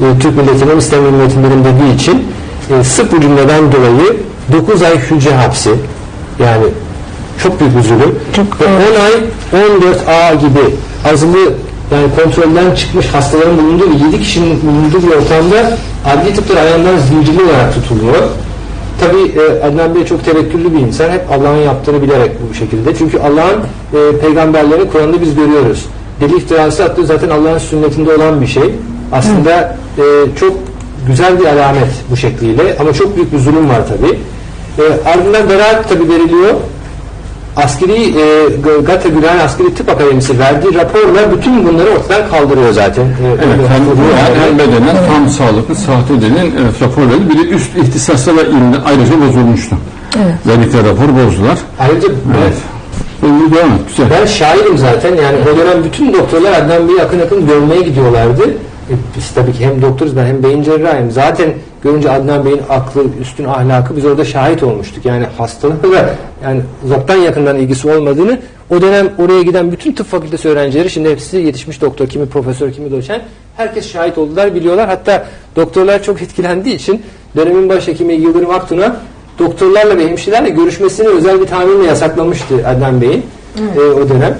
e, Türk milletinin İslam milletinin dediği için e, sırf bu cümleden dolayı 9 ay hücre hapsi yani çok büyük bir zulüm. Çok Ve doğru. 10 ay 14 A gibi azılı yani kontrolden çıkmış hastaların bulunduğu ve 7 kişinin bulunduğu bir ortamda adli tıplar ayağından zincirli olarak tutuluyor. Tabi Adnan Bey çok tevekküllü bir insan. Hep Allah'ın yaptığını bilerek bu şekilde. Çünkü Allah'ın e, peygamberlerini Kur'an'da biz görüyoruz. Deli iftirası attığı zaten Allah'ın sünnetinde olan bir şey. Aslında e, çok güzel bir alamet bu şekliyle ama çok büyük bir zulüm var tabi. E, ardından beraat tabi veriliyor. Askeri e, Gata Gülhane Askeri Tıp Akademisi verdiği raporla bütün bunları ortadan kaldırıyor zaten. E, Evet, hem ruhen hem bedenen tam sağlıklı, sahte denen evet, rapor verildi. Bir de üst ihtisasla ilimde ayrıca bozulmuştu. Evet. Verdikleri rapor bozdular. Ayrıca ben, Evet. Şimdi devam et, güzel. Ben şahidim zaten yani o dönem bütün doktorlar Adnan Bey'i akın akın görmeye gidiyorlardı. Biz tabii ki hem doktoruz ben hem beyin cerrahıyım. Zaten görünce Adnan Bey'in aklı, üstün ahlakı biz orada şahit olmuştuk. Yani hastalıkla yani uzaktan yakından ilgisi olmadığını o dönem oraya giden bütün tıp fakültesi öğrencileri şimdi hepsi yetişmiş doktor, kimi profesör, kimi doçent herkes şahit oldular, biliyorlar. Hatta doktorlar çok etkilendiği için dönemin başhekimi Yıldırım Aktun'a doktorlarla ve hemşirelerle görüşmesini özel bir tamirle yasaklamıştı Adnan Bey'in e, o dönem.